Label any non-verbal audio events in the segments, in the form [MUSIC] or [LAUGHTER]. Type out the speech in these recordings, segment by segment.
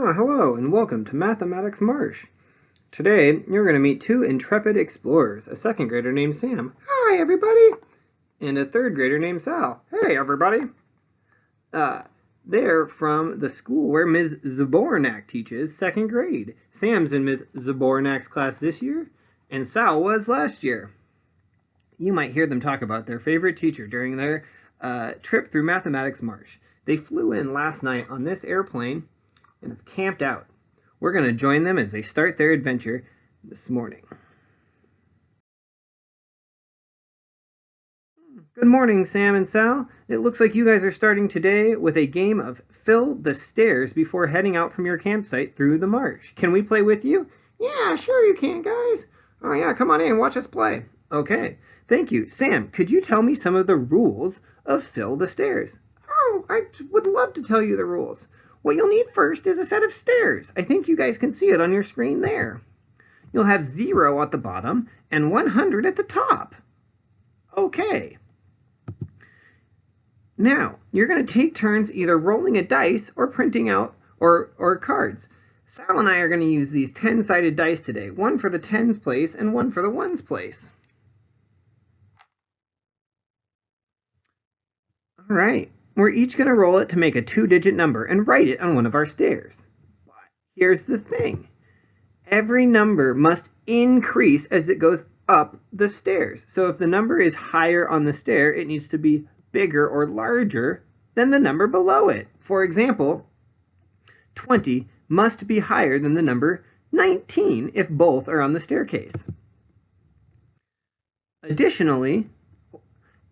Oh, hello and welcome to Mathematics Marsh. Today, you're going to meet two intrepid explorers, a second grader named Sam. Hi, everybody! And a third grader named Sal. Hey, everybody! Uh, they're from the school where Ms. Zabornak teaches, second grade. Sam's in Ms. Zabornak's class this year, and Sal was last year. You might hear them talk about their favorite teacher during their uh, trip through Mathematics Marsh. They flew in last night on this airplane and have camped out. We're going to join them as they start their adventure this morning. Good morning, Sam and Sal. It looks like you guys are starting today with a game of Fill the Stairs before heading out from your campsite through the marsh. Can we play with you? Yeah, sure you can, guys. Oh yeah, come on in, and watch us play. Okay, thank you. Sam, could you tell me some of the rules of Fill the Stairs? Oh, I would love to tell you the rules. What you'll need first is a set of stairs. I think you guys can see it on your screen there. You'll have 0 at the bottom and 100 at the top. Okay. Now, you're going to take turns either rolling a dice or printing out or, or cards. Sal and I are going to use these 10-sided dice today, one for the tens place and one for the ones place. All right. We're each going to roll it to make a two-digit number and write it on one of our stairs. But here's the thing. Every number must increase as it goes up the stairs. So if the number is higher on the stair, it needs to be bigger or larger than the number below it. For example, 20 must be higher than the number 19 if both are on the staircase. Additionally,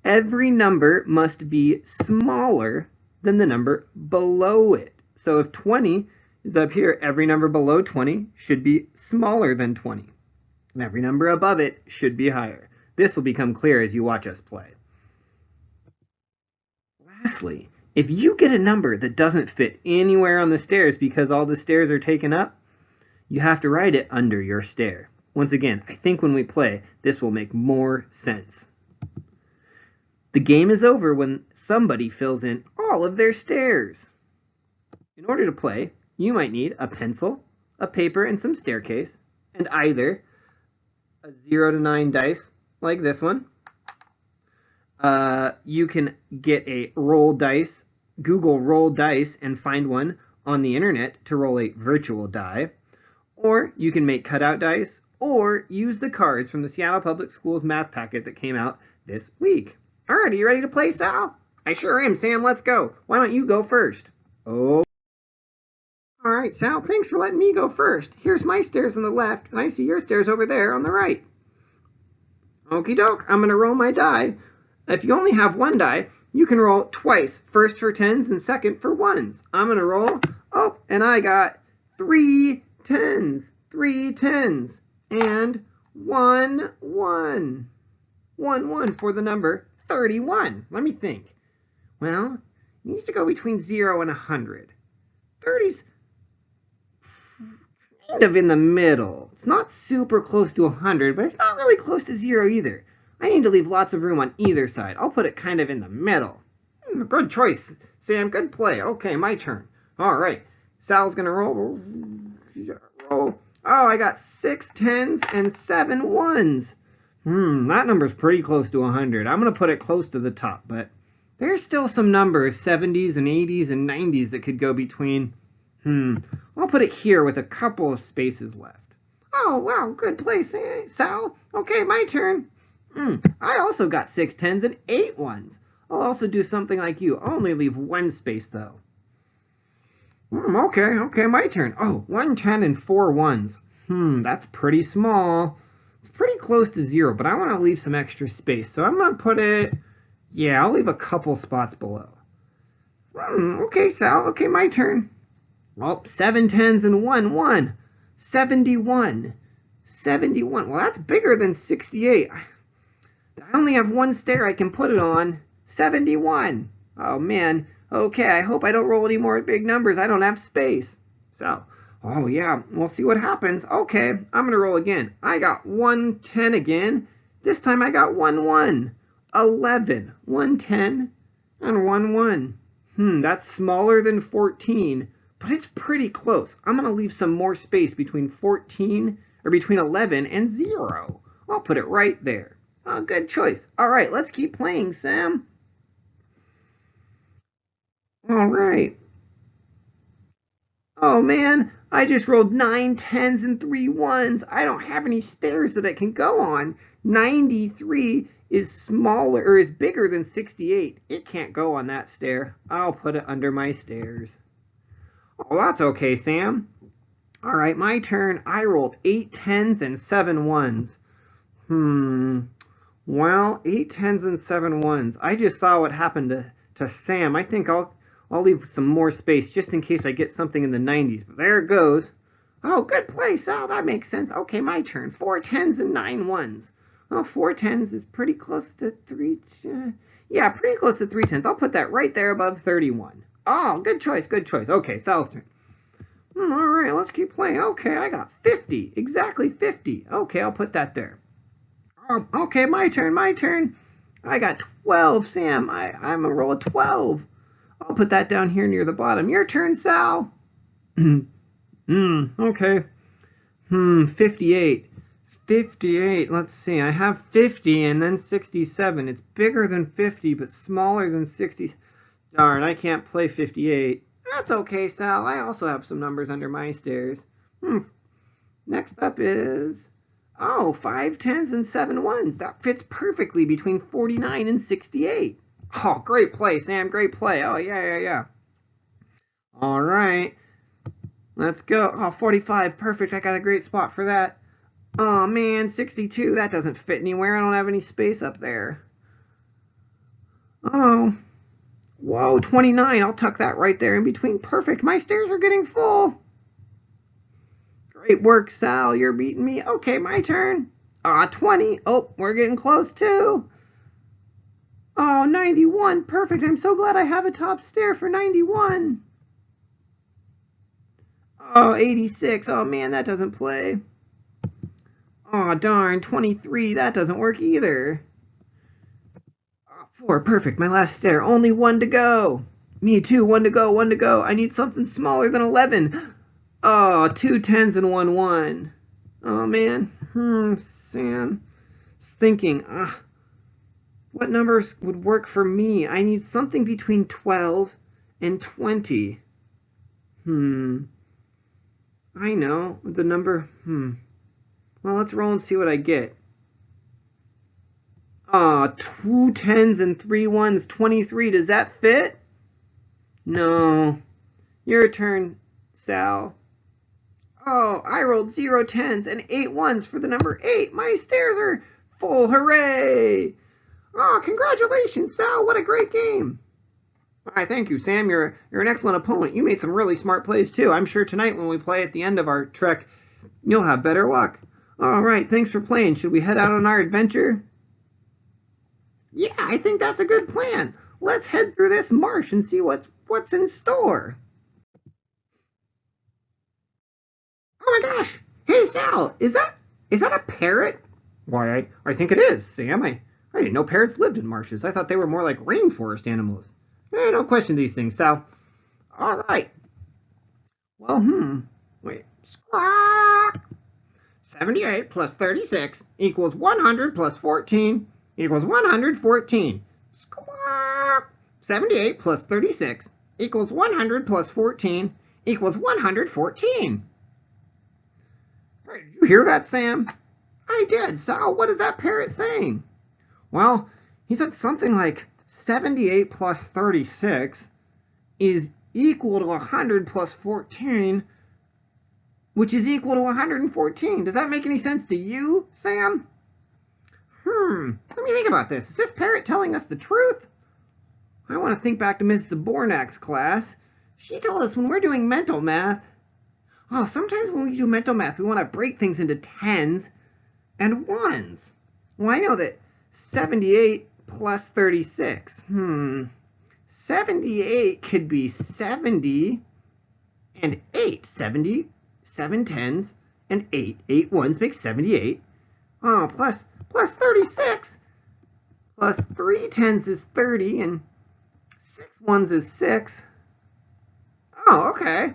every number must be smaller than the number below it. So if 20 is up here, every number below 20 should be smaller than 20. And every number above it should be higher. This will become clear as you watch us play. Lastly, if you get a number that doesn't fit anywhere on the stairs because all the stairs are taken up, you have to write it under your stair. Once again, I think when we play, this will make more sense. The game is over when somebody fills in all of their stairs. In order to play, you might need a pencil, a paper, and some staircase, and either a 0 to 9 dice like this one. Uh, you can get a roll dice, Google roll dice, and find one on the internet to roll a virtual die. Or you can make cutout dice, or use the cards from the Seattle Public Schools math packet that came out this week. All right, are you ready to play, Sal? I sure am, Sam. Let's go. Why don't you go first? Oh. All right, Sal, thanks for letting me go first. Here's my stairs on the left, and I see your stairs over there on the right. Okie doke, I'm going to roll my die. If you only have one die, you can roll twice, first for tens and second for ones. I'm going to roll, oh, and I got three tens, three tens, and one one. One one for the number 31. Let me think. Well, it needs to go between 0 and 100. 30's kind of in the middle. It's not super close to 100, but it's not really close to 0 either. I need to leave lots of room on either side. I'll put it kind of in the middle. Hmm, good choice, Sam. Good play. Okay, my turn. All right. Sal's going to roll. Roll. Oh, I got six tens and seven ones. Hmm, that number's pretty close to 100. I'm going to put it close to the top, but there's still some numbers, 70s and 80s and 90s that could go between. Hmm, I'll put it here with a couple of spaces left. Oh, wow, good place, eh, Sal. Okay, my turn. Hmm, I also got six tens and eight ones. I'll also do something like you. I'll only leave one space, though. Hmm, okay, okay, my turn. Oh, one ten and four ones. Hmm, that's pretty small. It's pretty close to zero, but I want to leave some extra space. So I'm going to put it, yeah, I'll leave a couple spots below. Hmm, okay, Sal. Okay, my turn. Well, seven tens and one, one. 71. 71. Well, that's bigger than 68. I only have one stair I can put it on. 71. Oh, man. Okay, I hope I don't roll any more big numbers. I don't have space. So, Oh, yeah, we'll see what happens. Okay, I'm going to roll again. I got 110 again. This time I got 1 1. 11. 110 and 1 1. Hmm, that's smaller than 14, but it's pretty close. I'm going to leave some more space between 14 or between 11 and 0. I'll put it right there. Oh, good choice. All right, let's keep playing, Sam. All right. Oh man, I just rolled nine tens and three ones. I don't have any stairs that I can go on. 93 is smaller or is bigger than 68. It can't go on that stair. I'll put it under my stairs. Oh, that's okay, Sam. All right, my turn. I rolled eight tens and seven ones. Hmm. Well, eight tens and seven ones. I just saw what happened to, to Sam. I think I'll I'll leave some more space just in case I get something in the 90s. But there it goes. Oh, good play, Sal. That makes sense. Okay, my turn. Four tens and nine ones. Well, four tens is pretty close to three. Uh, yeah, pretty close to three tens. I'll put that right there above 31. Oh, good choice, good choice. Okay, Sal's turn. Hmm, all right, let's keep playing. Okay, I got 50. Exactly 50. Okay, I'll put that there. Um, okay, my turn, my turn. I got 12, Sam. I, I'm a roll of 12. I'll put that down here near the bottom. Your turn, Sal. [CLEARS THROAT] Hmm. okay. Hmm, 58. 58. Let's see. I have 50 and then 67. It's bigger than 50, but smaller than 60. Darn, I can't play 58. That's okay, Sal. I also have some numbers under my stairs. Hmm. Next up is... Oh, five tens and seven ones. That fits perfectly between 49 and 68. Oh, great play, Sam. Great play. Oh, yeah, yeah, yeah. All right. Let's go. Oh, 45. Perfect. I got a great spot for that. Oh, man. 62. That doesn't fit anywhere. I don't have any space up there. Oh. Whoa, 29. I'll tuck that right there in between. Perfect. My stairs are getting full. Great work, Sal. You're beating me. Okay, my turn. Ah, 20. Oh, we're getting close, too. Oh, 91. Perfect. I'm so glad I have a top stair for 91. Oh, 86. Oh, man, that doesn't play. Oh, darn. 23. That doesn't work either. Oh, 4. Perfect. My last stair. Only one to go. Me too. One to go. One to go. I need something smaller than 11. Oh, two tens and one one. Oh, man. Hmm, Sam. Thinking, ah. What numbers would work for me? I need something between 12 and 20. Hmm. I know. The number, hmm. Well, let's roll and see what I get. Ah, two tens and three ones, 23. Does that fit? No. Your turn, Sal. Oh, I rolled zero tens and eight ones for the number eight. My stairs are full. Hooray! Oh, congratulations, Sal. What a great game. Why, thank you, Sam. You're, you're an excellent opponent. You made some really smart plays, too. I'm sure tonight when we play at the end of our trek, you'll have better luck. All right, thanks for playing. Should we head out on our adventure? Yeah, I think that's a good plan. Let's head through this marsh and see what's what's in store. Oh my gosh! Hey, Sal, is that is that a parrot? Why, I, I think it is, Sam. I, I didn't know parrots lived in marshes. I thought they were more like rainforest animals. Hey, don't question these things, Sal. All right. Well, hmm. Wait. Squawk. 78 plus 36 equals 100 plus 14 equals 114. Squawk. 78 plus 36 equals 100 plus 14 equals 114. Did you hear that, Sam? I did. Sal, what is that parrot saying? Well, he said something like 78 plus 36 is equal to 100 plus 14, which is equal to 114. Does that make any sense to you, Sam? Hmm, let me think about this. Is this parrot telling us the truth? I want to think back to Mrs. Zabornak's class. She told us when we're doing mental math, oh, sometimes when we do mental math, we want to break things into tens and ones. Well, I know that 78 plus 36. Hmm. 78 could be 70 and 8. 70, 7 tens, and 8. 8 ones make 78. Oh, plus, plus 36. Plus 3 tens is 30, and 6 ones is 6. Oh, okay.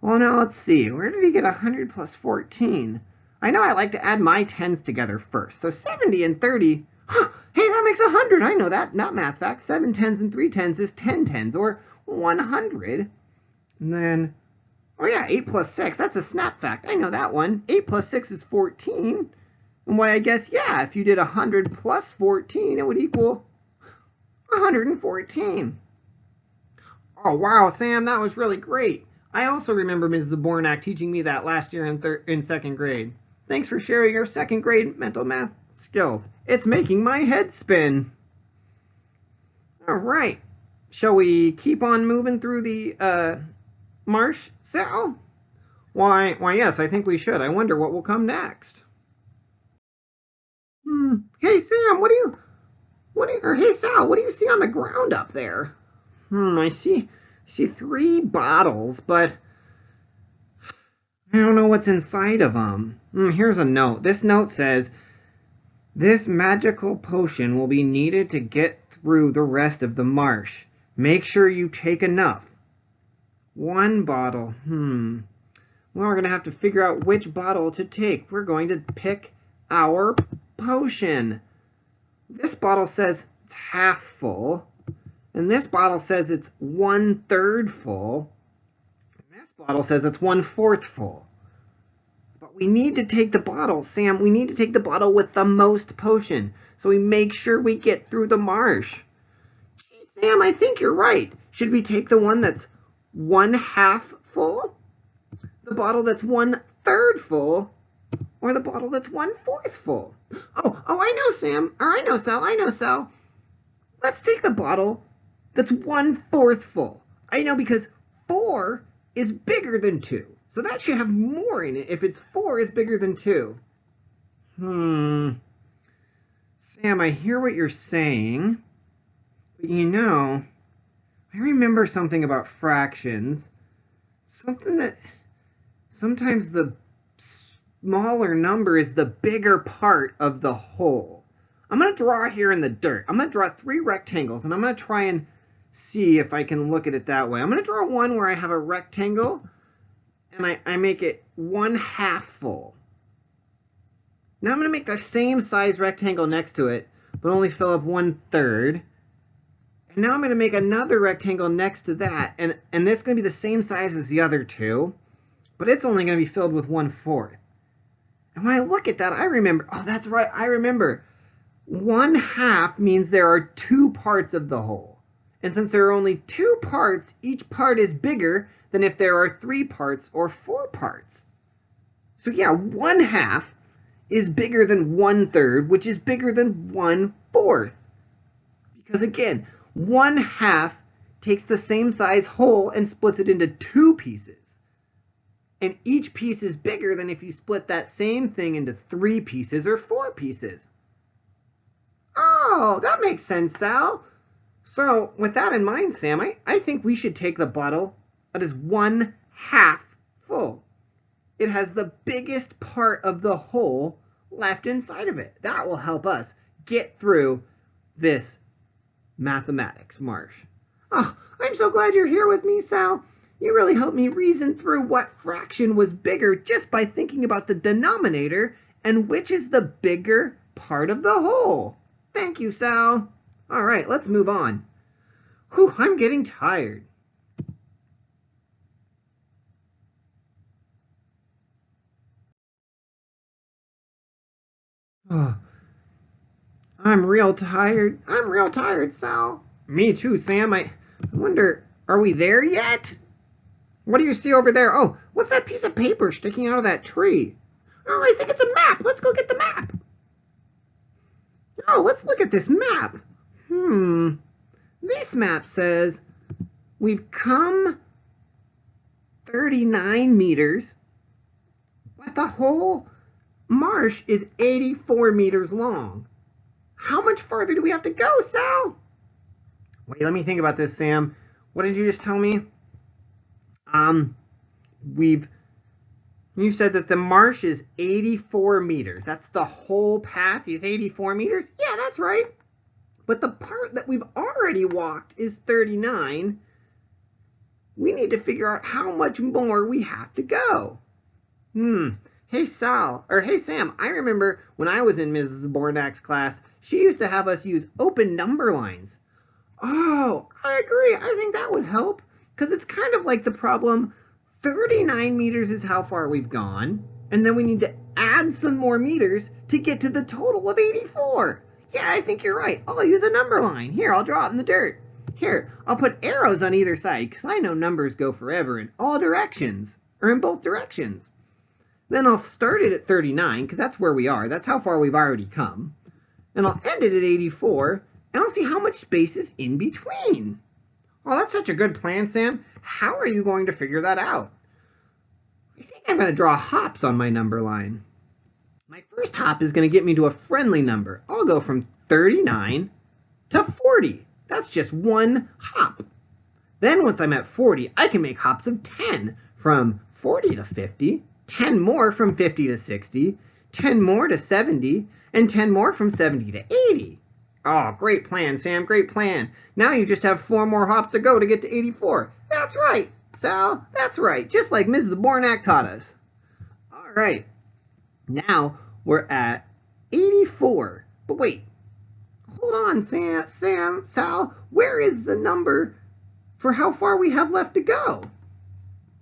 Well, now let's see. Where did he get 100 plus 14? I know I like to add my tens together first. So 70 and 30. Huh, hey, that makes 100. I know that. Not math fact. 7 tens and 3 tens is 10 tens, or 100. And then, oh yeah, 8 plus 6. That's a snap fact. I know that one. 8 plus 6 is 14. And why, I guess, yeah, if you did 100 plus 14, it would equal 114. Oh, wow, Sam, that was really great. I also remember Mrs. Zabornak teaching me that last year in, in second grade. Thanks for sharing your second grade mental math skills. It's making my head spin. All right. Shall we keep on moving through the uh, marsh, Sal? Why, why, yes, I think we should. I wonder what will come next. Hmm. Hey, Sam, what do you, what do you, or hey, Sal, what do you see on the ground up there? Hmm, I see, see three bottles, but I don't know what's inside of them. Hmm, here's a note. This note says, this magical potion will be needed to get through the rest of the marsh. Make sure you take enough. One bottle. Hmm. Well, we're going to have to figure out which bottle to take. We're going to pick our potion. This bottle says it's half full. And this bottle says it's one third full. And this bottle says it's one fourth full. But we need to take the bottle, Sam. We need to take the bottle with the most potion. So we make sure we get through the marsh. Gee, Sam, I think you're right. Should we take the one that's one half full? The bottle that's one third full? Or the bottle that's one fourth full? Oh, oh, I know, Sam. Or I know, Sal. I know, Sal. Let's take the bottle that's one fourth full. I know because four is bigger than two. So that should have more in it if it's four is bigger than two. Hmm. Sam, I hear what you're saying. But you know, I remember something about fractions. Something that sometimes the smaller number is the bigger part of the whole. I'm going to draw here in the dirt. I'm going to draw three rectangles, and I'm going to try and see if I can look at it that way. I'm going to draw one where I have a rectangle, and I, I make it one half full. Now I'm going to make the same size rectangle next to it, but only fill up one third. And now I'm going to make another rectangle next to that, and, and this is going to be the same size as the other two, but it's only going to be filled with one fourth. And when I look at that, I remember, oh, that's right, I remember. One half means there are two parts of the whole. And since there are only two parts, each part is bigger than if there are three parts or four parts. So yeah, one half is bigger than one third, which is bigger than one fourth. Because again, one half takes the same size whole and splits it into two pieces. And each piece is bigger than if you split that same thing into three pieces or four pieces. Oh, that makes sense, Sal. So, with that in mind, Sam, I, I think we should take the bottle that is one half full. It has the biggest part of the whole left inside of it. That will help us get through this mathematics marsh. Oh, I'm so glad you're here with me, Sal. You really helped me reason through what fraction was bigger just by thinking about the denominator and which is the bigger part of the whole. Thank you, Sal. All right, let's move on. Whew, I'm getting tired. Oh, I'm real tired. I'm real tired, Sal. Me too, Sam. I wonder, are we there yet? What do you see over there? Oh, what's that piece of paper sticking out of that tree? Oh, I think it's a map. Let's go get the map. Oh, let's look at this map. Hmm. This map says we've come 39 meters, but the whole marsh is 84 meters long. How much further do we have to go, Sal? Wait, let me think about this, Sam. What did you just tell me? Um, we've you said that the marsh is 84 meters. That's the whole path is 84 meters? Yeah, that's right. But the part that we've already walked is 39. we need to figure out how much more we have to go. Hmm. Hey Sal, or hey Sam, I remember when I was in Mrs. Bornak's class, she used to have us use open number lines. Oh, I agree. I think that would help. Because it's kind of like the problem 39 meters is how far we've gone. And then we need to add some more meters to get to the total of 84. Yeah, I think you're right. I'll use a number line. Here, I'll draw it in the dirt. Here, I'll put arrows on either side because I know numbers go forever in all directions, or in both directions. Then I'll start it at 39 because that's where we are. That's how far we've already come. And I'll end it at 84 and I'll see how much space is in between. Oh, that's such a good plan, Sam. How are you going to figure that out? I think I'm going to draw hops on my number line. My first hop is going to get me to a friendly number. I'll go from 39 to 40. That's just one hop. Then once I'm at 40, I can make hops of 10 from 40 to 50, 10 more from 50 to 60, 10 more to 70, and 10 more from 70 to 80. Oh, great plan, Sam, great plan. Now you just have four more hops to go to get to 84. That's right, Sal, that's right, just like Mrs. Bornak taught us. All right, now we're at 84. But wait, hold on, Sam, Sam, Sal, where is the number for how far we have left to go?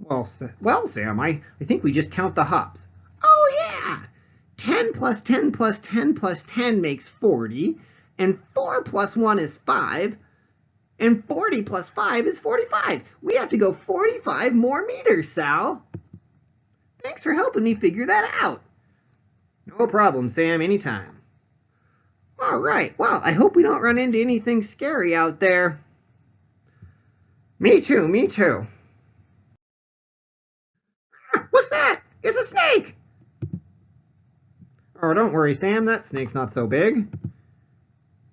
Well, well, Sam, I, I think we just count the hops. Oh, yeah. 10 plus 10 plus 10 plus 10 makes 40, and 4 plus 1 is 5, and 40 plus 5 is 45. We have to go 45 more meters, Sal. Thanks for helping me figure that out. No problem, Sam, anytime. All right, well, I hope we don't run into anything scary out there. Me too, me too. What's that? It's a snake! Oh, don't worry, Sam, that snake's not so big.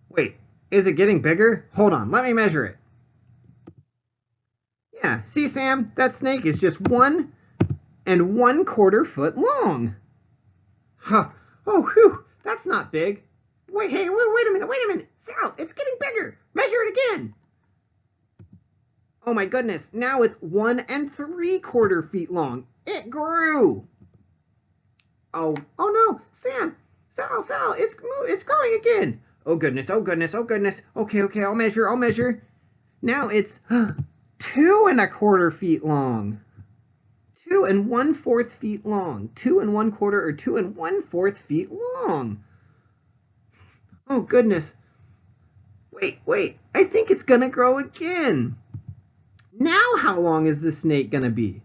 Wait, is it getting bigger? Hold on, let me measure it. Yeah, see, Sam, that snake is just one and one quarter foot long. Huh. Oh, whew, that's not big. Wait, hey, wait, wait a minute, wait a minute. Sal, it's getting bigger. Measure it again. Oh my goodness, now it's one and three quarter feet long. It grew. Oh, oh no, Sam, Sal, Sal, it's it's growing again. Oh goodness, oh goodness, oh goodness. Okay, okay, I'll measure, I'll measure. Now it's [GASPS] two and a quarter feet long. Two and one fourth feet long. Two and one quarter or two and one fourth feet long. Oh, goodness. Wait, wait. I think it's to grow again. Now how long is the snake to be?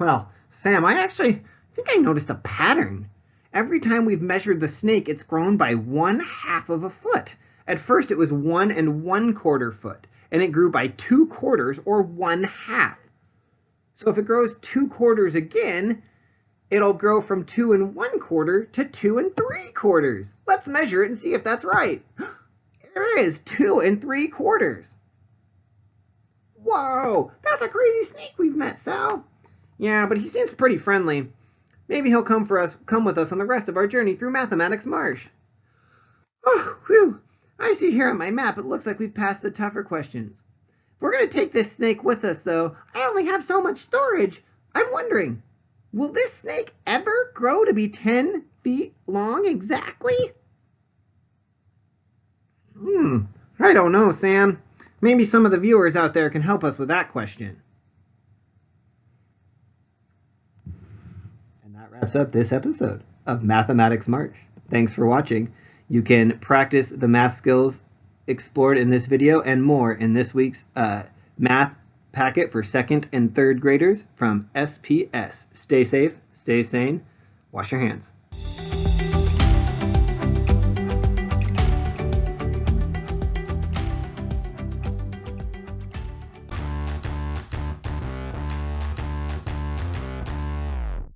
Well, Sam, I actually think I noticed a pattern. Every time we've measured the snake, it's grown by one half of a foot. At first, it was one and one quarter foot, and it grew by two quarters or one half. So if it grows two quarters again, it'll grow from two and one quarter to two and three quarters. Let's measure it and see if that's right. [GASPS] There is two and three quarters. Whoa, that's a crazy snake we've met, Sal. Yeah, but he seems pretty friendly. Maybe he'll come for us, come with us on the rest of our journey through Mathematics Marsh. Oh, whew. I see here on my map it looks like we've passed the tougher questions. If we're going to take this snake with us, though, I only have so much storage. I'm wondering, Will this snake ever grow to be 10 feet long exactly? Hmm, I don't know, Sam. Maybe some of the viewers out there can help us with that question. And that wraps up this episode of Mathematics Marsh. Thanks for watching. You can practice the math skills explored in this video and more in this week's uh, math packet for second and third graders from SPS. Stay safe, stay sane, wash your hands.